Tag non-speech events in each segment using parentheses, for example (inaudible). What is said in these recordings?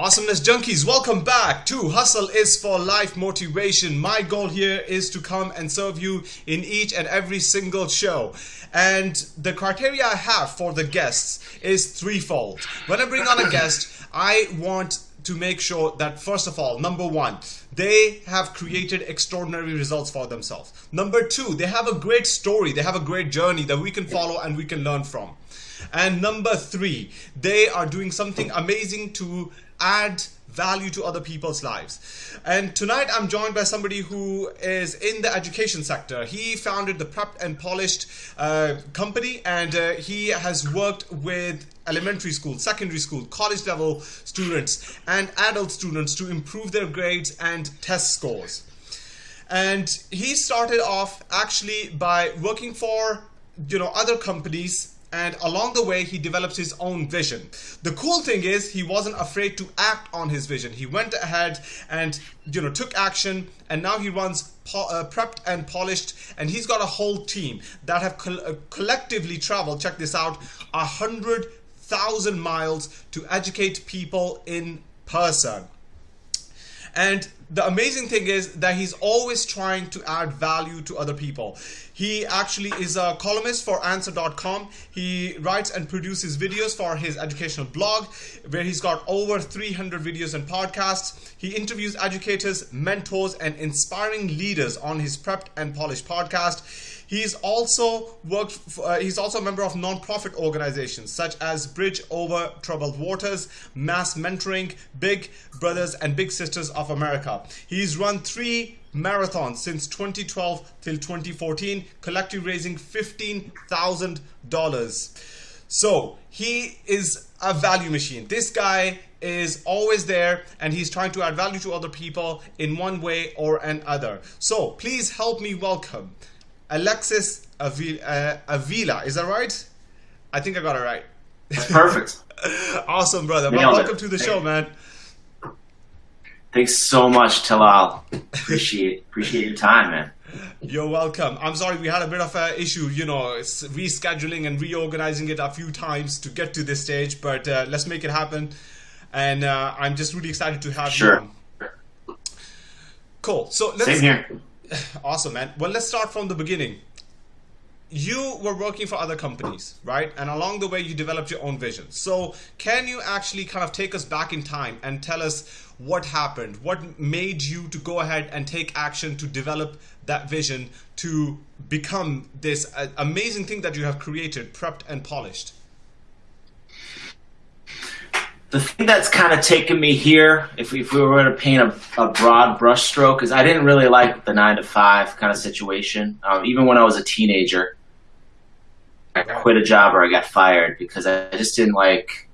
Awesomeness Junkies, welcome back to Hustle is for Life Motivation. My goal here is to come and serve you in each and every single show. And the criteria I have for the guests is threefold. When I bring on a guest, I want to make sure that first of all, number one, they have created extraordinary results for themselves. Number two, they have a great story, they have a great journey that we can follow and we can learn from. And number three, they are doing something amazing to add value to other people's lives. And tonight I'm joined by somebody who is in the education sector. He founded the Prepped and Polished uh, company and uh, he has worked with elementary school, secondary school, college level students and adult students to improve their grades and test scores. And he started off actually by working for you know other companies and along the way he develops his own vision. The cool thing is he wasn't afraid to act on his vision. He went ahead and you know took action and now he runs uh, prepped and polished and he's got a whole team that have uh, collectively traveled check this out a hundred thousand miles to educate people in person. And the amazing thing is that he's always trying to add value to other people. He actually is a columnist for answer.com. He writes and produces videos for his educational blog where he's got over 300 videos and podcasts. He interviews educators, mentors, and inspiring leaders on his Prepped and Polished podcast. He's also worked. For, uh, he's also a member of non-profit organizations such as Bridge Over Troubled Waters, Mass Mentoring, Big Brothers and Big Sisters of America. He's run three marathons since 2012 till 2014, collectively raising $15,000. So he is a value machine. This guy is always there and he's trying to add value to other people in one way or another. So please help me welcome Alexis Avila, uh, Is that right? I think I got it right. That's perfect. (laughs) awesome, brother. Well, welcome to the show, man. Thanks so much, Talal. Appreciate appreciate your time, man. You're welcome. I'm sorry we had a bit of an issue, you know, rescheduling and reorganizing it a few times to get to this stage, but uh, let's make it happen. And uh, I'm just really excited to have sure. you. Cool. So let's. Same here. (sighs) Awesome, man. Well, let's start from the beginning. You were working for other companies, right? And along the way, you developed your own vision. So, can you actually kind of take us back in time and tell us what happened? What made you to go ahead and take action to develop that vision to become this uh, amazing thing that you have created, prepped and polished? The thing that's kind of taken me here, if we, if we were to paint a, a broad brushstroke, is I didn't really like the nine to five kind of situation. Um, even when I was a teenager, I quit a job or I got fired because I just didn't like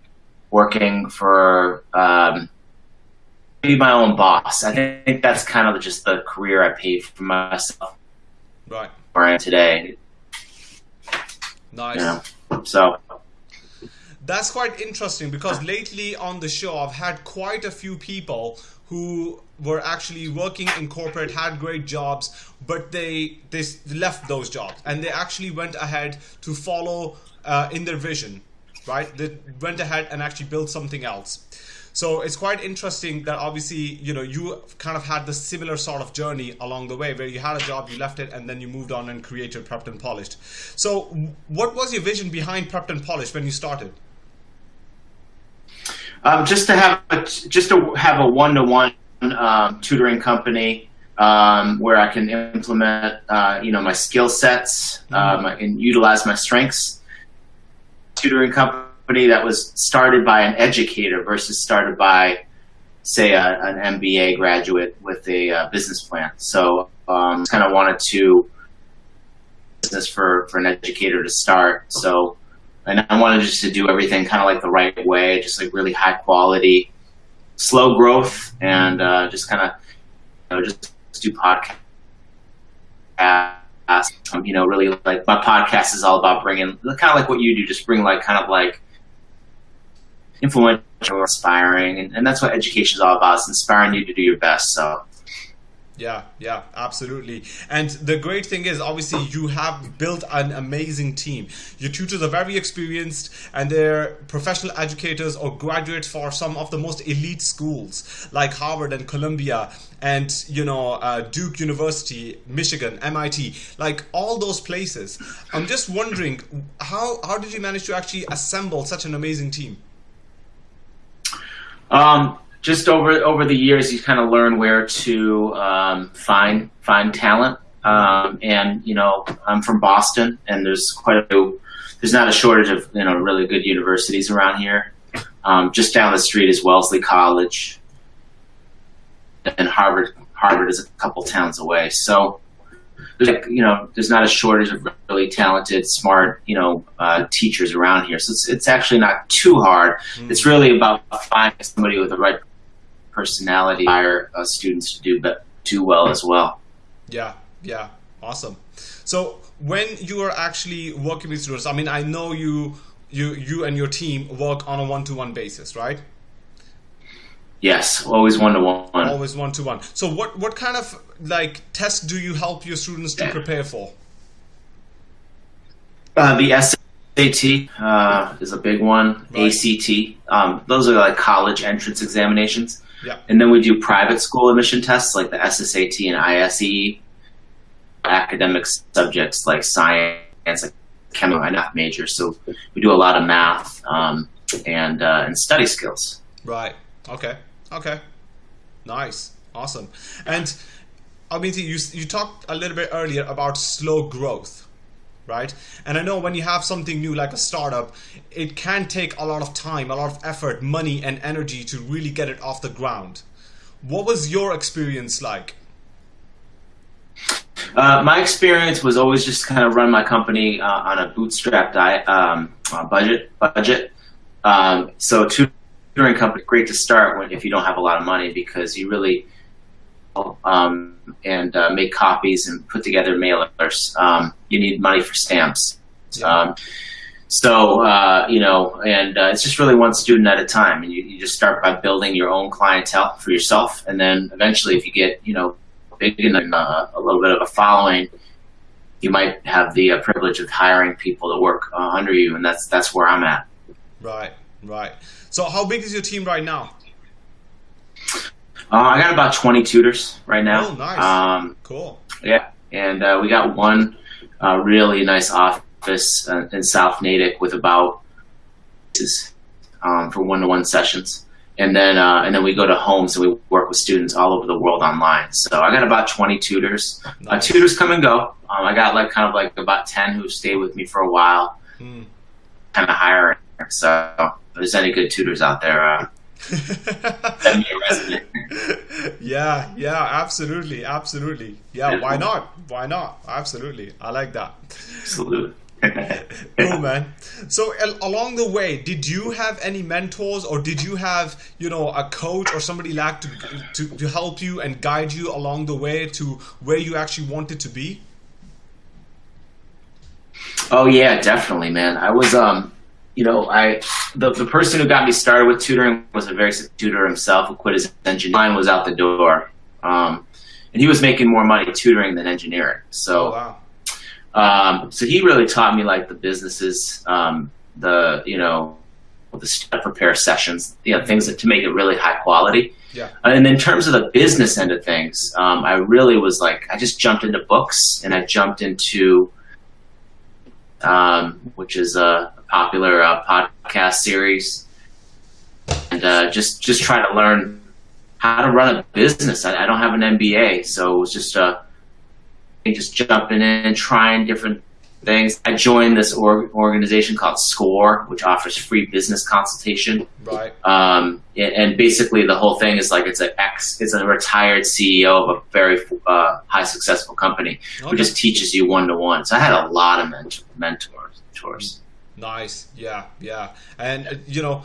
working for um, be my own boss. I think that's kind of just the career I paid for myself. Right. Where I am today. Nice. You know? So that's quite interesting because lately on the show I've had quite a few people who were actually working in corporate had great jobs but they they left those jobs and they actually went ahead to follow uh, in their vision right? They went ahead and actually built something else. So it's quite interesting that obviously you know you kind of had the similar sort of journey along the way where you had a job you left it and then you moved on and created prepped and polished. So what was your vision behind prepped and polished when you started um, just to have a, just to have a one-to-one um, tutoring company um, where I can implement uh, you know my skill sets um, and utilize my strengths. Tutoring company that was started by an educator versus started by say a, an MBA graduate with a uh, business plan. So um, kind of wanted to business for for an educator to start. So and I wanted just to do everything kind of like the right way, just like really high quality, slow growth, and uh, just kind of you know just do podcasts. Um, you know, really like my podcast is all about bringing kind of like what you do, just bring like kind of like influential, inspiring, and, and that's what education is all about. It's inspiring you to do your best. So Yeah, yeah, absolutely. And the great thing is, obviously, you have built an amazing team. Your tutors are very experienced and they're professional educators or graduates for some of the most elite schools like Harvard and Columbia and, you know, uh, Duke University, Michigan, MIT, like all those places. I'm just wondering, how, how did you manage to actually assemble such an amazing team? Um, just over over the years, you kind of learn where to um, find find talent. Um, and you know, I'm from Boston, and there's quite a few. There's not a shortage of you know really good universities around here. Um, just down the street is Wellesley College, and Harvard. Harvard is a couple towns away. So there's you know there's not a shortage of really talented, smart you know uh, teachers around here. So it's it's actually not too hard. Mm. It's really about finding somebody with the right personality hire uh, students to do but do well as well. Yeah, yeah, awesome. So when you are actually working with students, I mean, I know you you you and your team work on a one-to-one basis, right? Yes, always one-to-one. Always one-to-one. So what what kind of like tests do you help your students to prepare for? Uh, the SAT uh, is a big one. Right. ACT. Um, those are like college entrance examinations. Yeah. And then we do private school admission tests like the SSAT and ISEE, academic subjects like science, like chemical, and math major. So we do a lot of math um, and uh, and study skills. Right. Okay. Okay. Nice. Awesome. And I mean, you you talked a little bit earlier about slow growth right? And I know when you have something new like a startup, it can take a lot of time, a lot of effort, money, and energy to really get it off the ground. What was your experience like? Uh, my experience was always just kind of run my company uh, on a bootstrapped um, uh, budget. Budget. Um, so tutoring company, great to start when if you don't have a lot of money because you really um, and uh, make copies and put together mailers. Um, you need money for stamps. Yeah. Um, so, uh, you know, and uh, it's just really one student at a time. And you, you just start by building your own clientele for yourself. And then eventually, if you get, you know, big and uh, a little bit of a following, you might have the uh, privilege of hiring people to work uh, under you. And that's, that's where I'm at. Right, right. So how big is your team right now? Uh, I got about 20 tutors right now. Oh, nice. Um, cool. Yeah, and uh, we got one uh, really nice office uh, in South Natick with about um, for one-to-one sessions, and then uh, and then we go to homes and we work with students all over the world online. So I got about 20 tutors. Uh, nice. tutors come and go. Um, I got like kind of like about 10 who stayed with me for a while, hmm. kind of hiring. So if there's any good tutors out there, (laughs) (laughs) yeah, yeah, absolutely, absolutely. Yeah, why not? Why not? Absolutely, I like that. Absolutely. (laughs) cool, man. So along the way, did you have any mentors, or did you have, you know, a coach or somebody like to, to to help you and guide you along the way to where you actually wanted to be? Oh yeah, definitely, man. I was um you know, I the, the person who got me started with tutoring was a very tutor himself who quit his engineering. Mine was out the door, um, and he was making more money tutoring than engineering. So, oh, wow. um, so he really taught me like the businesses, um, the you know, the step prepare sessions, you know, things that, to make it really high quality. Yeah. And in terms of the business end of things, um, I really was like, I just jumped into books and I jumped into, um, which is a popular uh, podcast series, and uh, just just try to learn how to run a business. I, I don't have an MBA, so it was just uh, just jumping in, and trying different things. I joined this org organization called SCORE, which offers free business consultation. Right. Um, and, and, basically, the whole thing is like it's an ex, it's a retired CEO of a very uh, high successful company okay. who just teaches you one to one. So I had a lot of mentor mentors. Nice. Yeah, yeah. And uh, you know,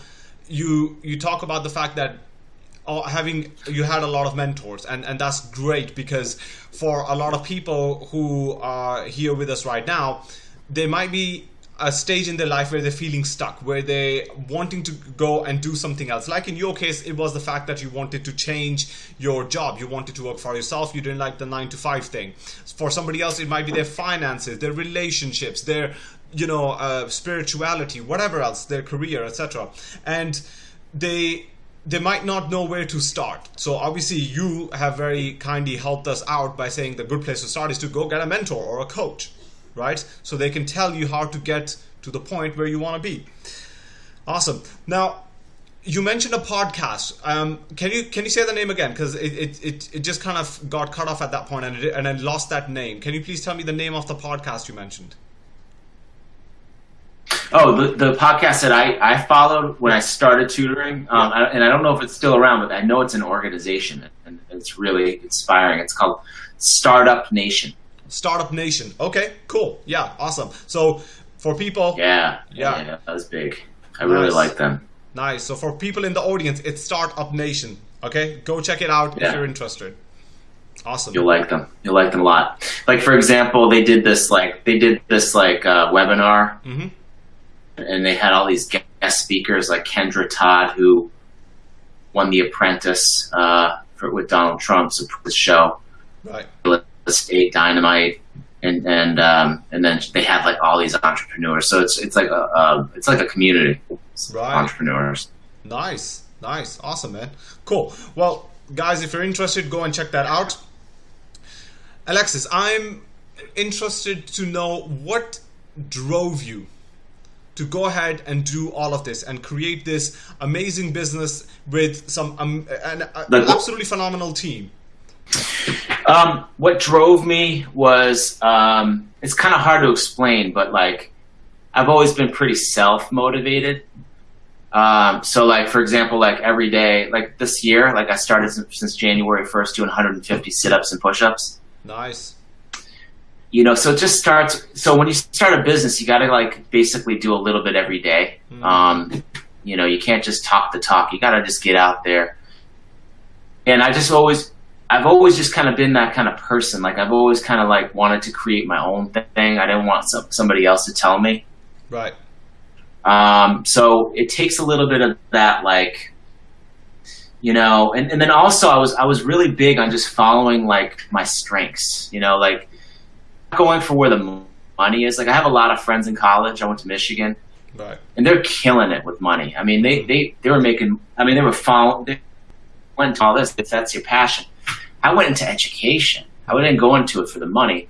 you you talk about the fact that uh, having you had a lot of mentors and and that's great because for a lot of people who are here with us right now they might be a stage in their life where they're feeling stuck, where they're wanting to go and do something else. Like in your case, it was the fact that you wanted to change your job. You wanted to work for yourself. You didn't like the nine to five thing. For somebody else, it might be their finances, their relationships, their you know uh, spirituality, whatever else, their career, etc. And they they might not know where to start. So obviously you have very kindly helped us out by saying the good place to start is to go get a mentor or a coach, right? So they can tell you how to get to the point where you want to be. Awesome. Now, you mentioned a podcast. Um, can you can you say the name again? Because it, it, it, it just kind of got cut off at that point and it, and I lost that name. Can you please tell me the name of the podcast you mentioned? Oh, the, the podcast that I, I followed when I started tutoring, um, I, and I don't know if it's still around, but I know it's an organization and it's really inspiring. It's called Startup Nation. Startup Nation. Okay, cool. Yeah, awesome. So for people, yeah, yeah, yeah that was big. I nice. really like them. Nice. So for people in the audience, it's Startup Nation. Okay, go check it out yeah. if you're interested. Awesome. You'll like them. You'll like them a lot. Like for example, they did this like they did this like uh, webinar. Mm-hmm and they had all these guest speakers like Kendra Todd, who won The Apprentice uh, for, with Donald Trump's show, right? State Dynamite, and and um, and then they have like all these entrepreneurs. So it's it's like a, a it's like a community, right. entrepreneurs. Nice, nice, awesome, man. Cool. Well, guys, if you're interested, go and check that out. Alexis, I'm interested to know what drove you to go ahead and do all of this and create this amazing business with some um, an, an absolutely phenomenal team? Um, what drove me was um, it's kind of hard to explain, but like I've always been pretty self motivated. Um, so like for example, like every day, like this year, like I started since, since January first doing 150 sit ups and push ups. Nice. You know so it just starts so when you start a business you got to like basically do a little bit every day. Um, you know you can't just talk the talk. You got to just get out there. And i just always i've always just kind of been that kind of person like i've always kind of like wanted to create my own thing i didn't want some, somebody else to tell me right um, so it takes a little bit of that like you know and, and then also i was i was really big on just following like my strengths you know like going for where the money is. Like I have a lot of friends in college. I went to Michigan, right. and they're killing it with money. I mean, they they they were making. I mean, they were following. They went to all this. If that's your passion, I went into education. I didn't go into it for the money.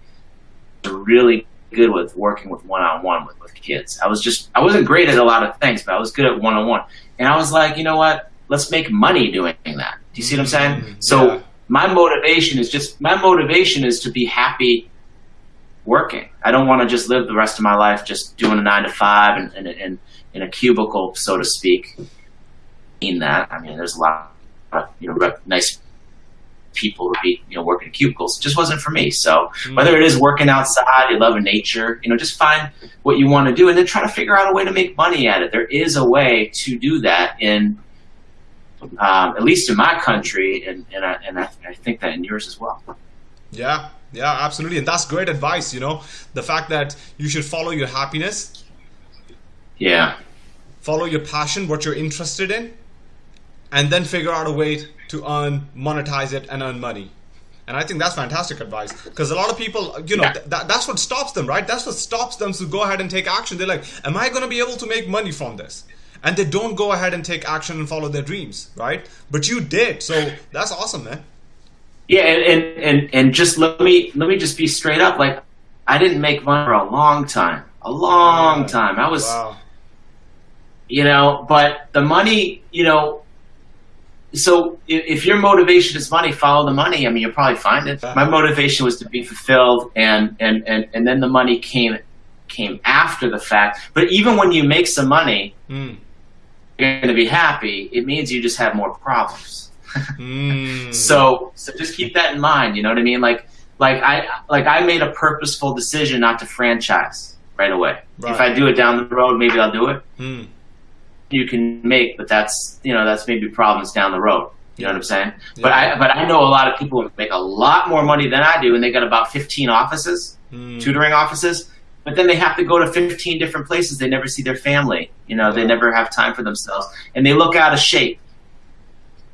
I was really good with working with one on one with with kids. I was just I wasn't great at a lot of things, but I was good at one on one. And I was like, you know what? Let's make money doing that. Do you see what I'm saying? Mm, so yeah. my motivation is just my motivation is to be happy working. I don't want to just live the rest of my life just doing a nine to five and, and, and in a cubicle, so to speak. In that, I mean, there's a lot of you know nice people who be you know working in cubicles. It just wasn't for me. So mm. whether it is working outside, you love nature, you know, just find what you want to do and then try to figure out a way to make money at it. There is a way to do that in. Um, at least in my country, and and, I, and I, I think that in yours as well. Yeah, yeah, absolutely. And that's great advice, you know, the fact that you should follow your happiness. Yeah. Follow your passion, what you're interested in, and then figure out a way to earn, monetize it, and earn money. And I think that's fantastic advice because a lot of people, you know, th- that's what stops them, right? That's what stops them to go ahead and take action. They're like, am I going to be able to make money from this? And they don't go ahead and take action and follow their dreams, right? But you did. So that's awesome, man. Yeah, and, and and just let me let me just be straight up. Like, I didn't make money for a long time, a long time. I was, wow. you know, but the money, you know. So if, your motivation is money, follow the money. I mean, you'll probably find it. My motivation was to be fulfilled, and and and and then the money came came after the fact. But even when you make some money, mm. you're going to be happy. It means you just have more problems mm. (laughs) So so just keep that in mind. You know what I mean? Like like I like I made a purposeful decision not to franchise right away. Right. If I do it down the road, maybe I'll do it. Mm. You can make, but that's you know that's maybe problems down the road. You know what I'm saying? Yeah. But I but I know a lot of people who make a lot more money than I do, and they got about 15 offices, mm. tutoring offices, but then they have to go to 15 different places. They never see their family. You know, they never have time for themselves, and they look out of shape.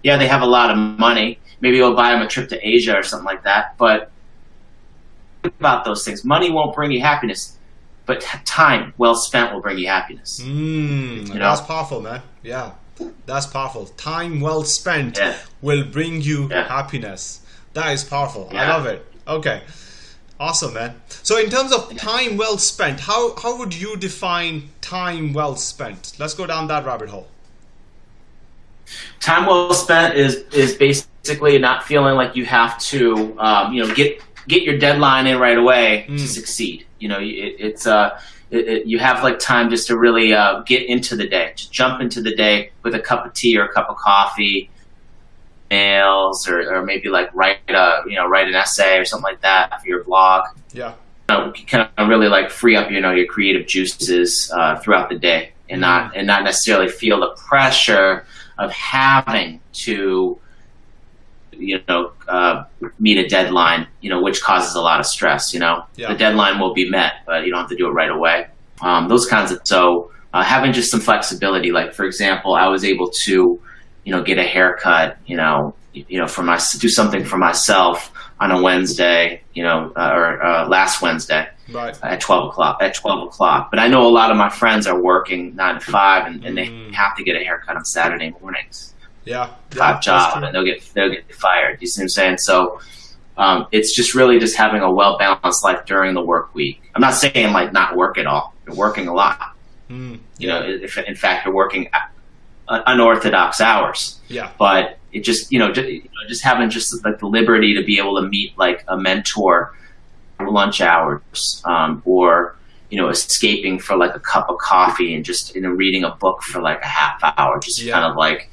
Yeah, they have a lot of money. Maybe you'll buy them a trip to Asia or something like that. But about those things. Money won't bring you happiness, but time well spent will bring you happiness. Mm, You know? That's powerful, man. Yeah, that's powerful. Time well spent Yeah. will bring you Yeah. happiness. That is powerful. I love it. Okay. Awesome, man. So, in terms of time well spent, how, how would you define time well spent? Let's go down that rabbit hole. time well spent is is basically not feeling like you have to um, you know get get your deadline in right away Mm. to succeed you know it, it's uh it, it, you have like time just to really uh, get into the day to jump into the day with a cup of tea or a cup of coffee mails or, or maybe like write a you know write an essay or something like that for your blog Yeah. you know, kind of really like free up you know your creative juices uh, throughout the day and not and not necessarily feel the pressure of having to you know uh, meet a deadline you know which causes a lot of stress you know Yeah. the deadline will be met but you don't have to do it right away um, those kinds of so uh, having just some flexibility like for example I was able to you know get a haircut you know you know for my do something for myself on a Wednesday you know uh, or uh, last Wednesday Right. at 12 o'clock at 12 o'clock but i know a lot of my friends are working 9 to 5 and, and they Mm. have to get a haircut on saturday mornings Yeah. top job and they'll get they'll get fired. You see what i'm saying? So um, it's just really just having a well balanced life during the work week. I'm not saying like not work at all. You're working a lot. Mm, you know if in fact you're working unorthodox hours. Yeah. but it just you know just, you know, just having just like the liberty to be able to meet like a mentor lunch hours um, or you know escaping for like a cup of coffee and just you know reading a book for like a half hour just Yeah. kind of like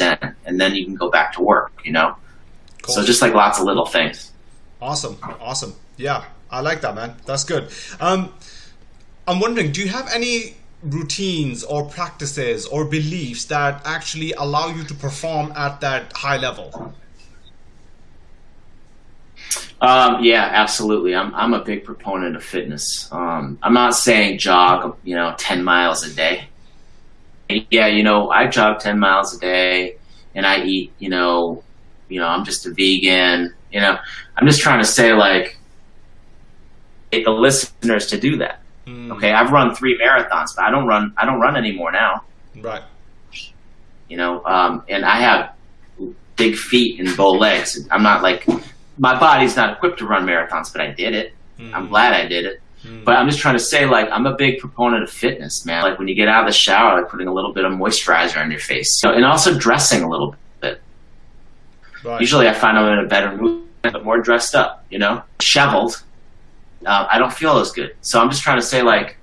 and then you can go back to work you know Cool. so just like lots of little things Awesome, awesome. Yeah, I like that, man. That's good. Um, I'm wondering, do you have any routines or practices or beliefs that actually allow you to perform at that high level? Um, yeah, absolutely. I'm I'm a big proponent of fitness. Um, I'm not saying jog, you know, ten miles a day. Yeah, you know, I jog ten miles a day, and I eat, you know, you know, I'm just a vegan. You know, I'm just trying to say like, get the listeners to do that. Mm, Okay, I've run three marathons, but I don't run. I don't run anymore now. Right. You know, um, and I have big feet and bow legs. I'm not like my body's not equipped to run marathons, but I did it. I'm Mm, glad I did it. Mm, But I'm just trying to say, like, I'm a big proponent of fitness, man. Like when you get out of the shower, like putting a little bit of moisturizer on your face, so, and also dressing a little bit. right. Usually, I find I'm in a better mood, but more dressed up. You know, shoveled. Uh, I don't feel as good. So I'm just trying to say, like,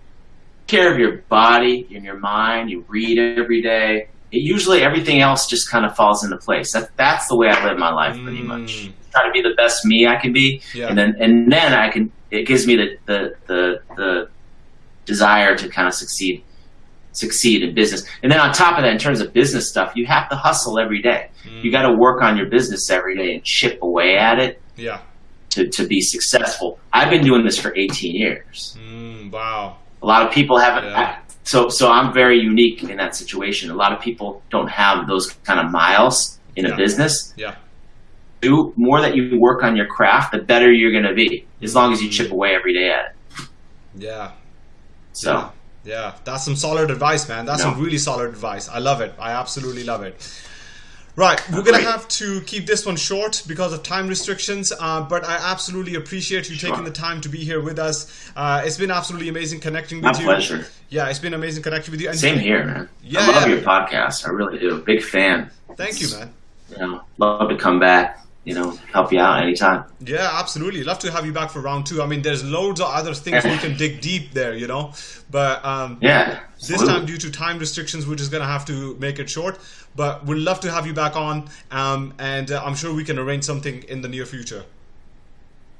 care of your body and your mind. You read every day. It, usually, everything else just kind of falls into place. That, that's the way I live my life, pretty much. Mm, Try to be the best me I can be, Yeah. and then and then I can. It gives me the the the, the desire to kind of succeed succeed in business. And then on top of that, in terms of business stuff, you have to hustle every day. mm, You got to work on your business every day and chip away at it Yeah. to, to be successful. I've been doing this for 18 years. Mm, wow. A lot of people haven't. Yeah. So so I'm very unique in that situation. A lot of people don't have those kind of miles in Yeah. a business. Yeah. Do more that you work on your craft, the better you're going to be. As long as you chip away every day at it. Yeah. So. Yeah. Yeah, that's some solid advice, man. That's No. some really solid advice. I love it. I absolutely love it. Right, we're gonna have to keep this one short because of time restrictions. Uh, but I absolutely appreciate you Sure. taking the time to be here with us. Uh, it's been absolutely amazing connecting My with you. pleasure. Yeah, it's been amazing connecting with you. And Same here, man. Yeah, I love yeah. your podcast. I really do. Big fan. Thank you, man. Know, love to come back. You know, help you out anytime. Yeah, absolutely. Love to have you back for round two. I mean, there's loads of other things we can dig deep there, you know. But um, Yeah. This time, due to time restrictions, we're just gonna have to make it short. But we'd love to have you back on, um, and uh, I'm sure we can arrange something in the near future.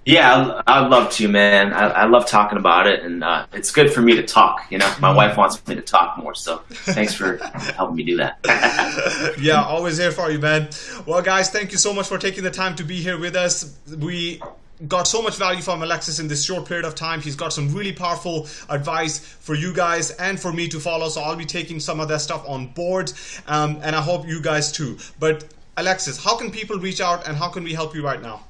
Yeah, I'd, I'd love to, man. I, I love talking about it, and uh, it's good for me to talk. You know, my wife wants me to talk more, so thanks for helping me do that. (laughs) yeah, always here for you, man. Well, guys, thank you so much for taking the time to be here with us. We got so much value from Alexis in this short period of time. He's got some really powerful advice for you guys and for me to follow. So I'll be taking some of that stuff on board, um, and I hope you guys too. But Alexis, how can people reach out and how can we help you right now?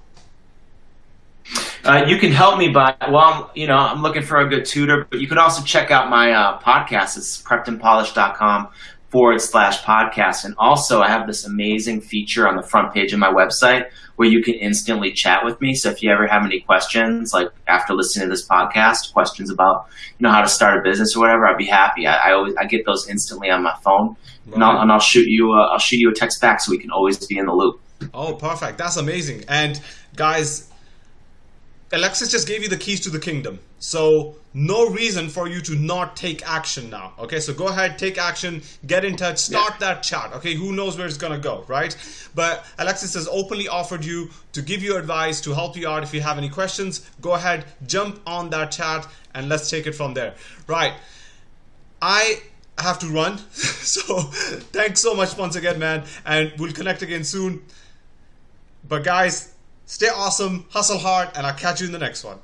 Uh, you can help me by well, you know, I'm looking for a good tutor, but you can also check out my uh, podcast. It's preppedandpolished.com forward slash podcast. And also, I have this amazing feature on the front page of my website where you can instantly chat with me. So if you ever have any questions, like after listening to this podcast, questions about you know how to start a business or whatever, I'd be happy. I, I always I get those instantly on my phone, right. and, I'll, and I'll shoot you a, I'll shoot you a text back so we can always be in the loop. Oh, perfect. That's amazing. And guys, Alexis just gave you the keys to the kingdom. So no reason for you to not take action now. Okay, so go ahead, take action, get in touch, start yeah. that chat. Okay, who knows where it's gonna go, right? But Alexis has openly offered you to give you advice, to help you out if you have any questions. Go ahead, jump on that chat, and let's take it from there. Right. I have to run. (laughs) so thanks so much once again, man. And we'll connect again soon. But guys, Stay awesome, hustle hard, and I'll catch you in the next one.